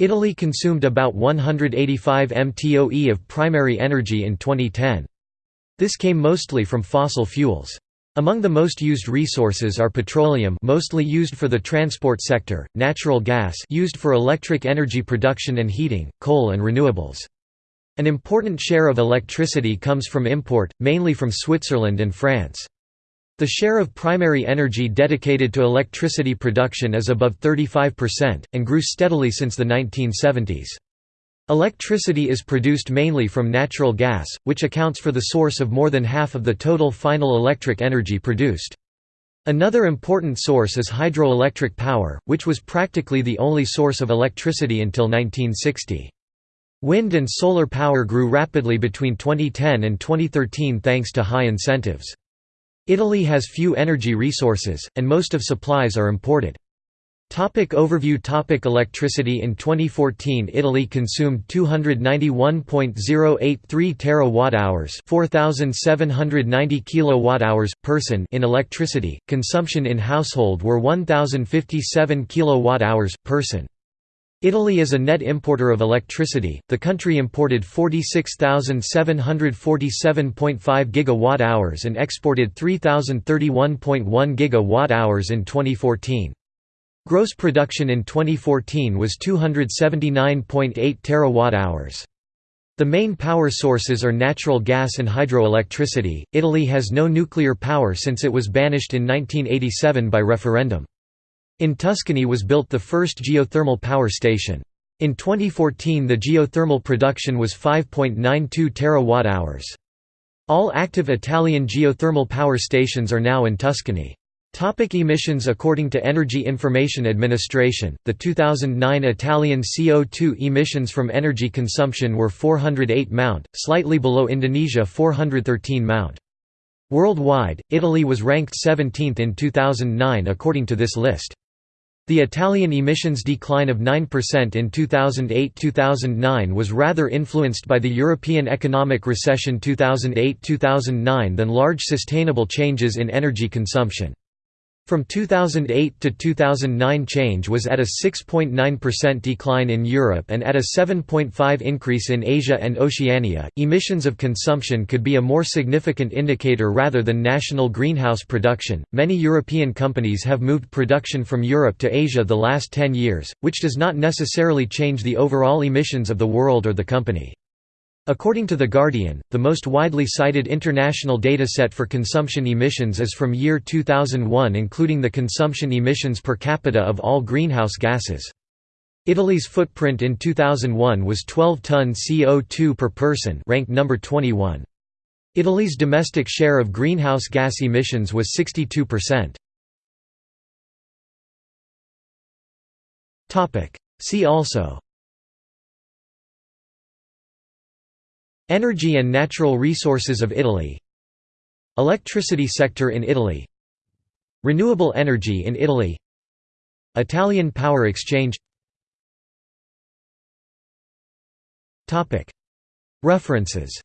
Italy consumed about 185 mtoe of primary energy in 2010. This came mostly from fossil fuels. Among the most used resources are petroleum mostly used for the transport sector, natural gas used for electric energy production and heating, coal and renewables. An important share of electricity comes from import, mainly from Switzerland and France. The share of primary energy dedicated to electricity production is above 35%, and grew steadily since the 1970s. Electricity is produced mainly from natural gas, which accounts for the source of more than half of the total final electric energy produced. Another important source is hydroelectric power, which was practically the only source of electricity until 1960. Wind and solar power grew rapidly between 2010 and 2013 thanks to high incentives. Italy has few energy resources, and most of supplies are imported. Topic overview Topic Electricity In 2014 Italy consumed 291.083 terawatt-hours 4790 kilowatt-hours person in electricity. Consumption in household were 1057 kilowatt-hours person. Italy is a net importer of electricity. The country imported 46,747.5 gigawatt-hours and exported 3,031.1 gigawatt-hours in 2014. Gross production in 2014 was 279.8 terawatt-hours. The main power sources are natural gas and hydroelectricity. Italy has no nuclear power since it was banished in 1987 by referendum. In Tuscany was built the first geothermal power station. In 2014 the geothermal production was 5.92 terawatt-hours. All active Italian geothermal power stations are now in Tuscany. Topic emissions According to Energy Information Administration, the 2009 Italian CO2 emissions from energy consumption were 408 mount, slightly below Indonesia 413 mount. Worldwide, Italy was ranked 17th in 2009 according to this list. The Italian emissions decline of 9% in 2008–2009 was rather influenced by the European economic recession 2008–2009 than large sustainable changes in energy consumption. From 2008 to 2009 change was at a 6.9% decline in Europe and at a 7.5 increase in Asia and Oceania. Emissions of consumption could be a more significant indicator rather than national greenhouse production. Many European companies have moved production from Europe to Asia the last 10 years, which does not necessarily change the overall emissions of the world or the company. According to The Guardian, the most widely cited international dataset for consumption emissions is from year 2001 including the consumption emissions per capita of all greenhouse gases. Italy's footprint in 2001 was 12 ton CO2 per person ranked number 21. Italy's domestic share of greenhouse gas emissions was 62%. See also Energy and natural resources of Italy. Electricity sector in Italy. Renewable energy in Italy. Italian Power Exchange. References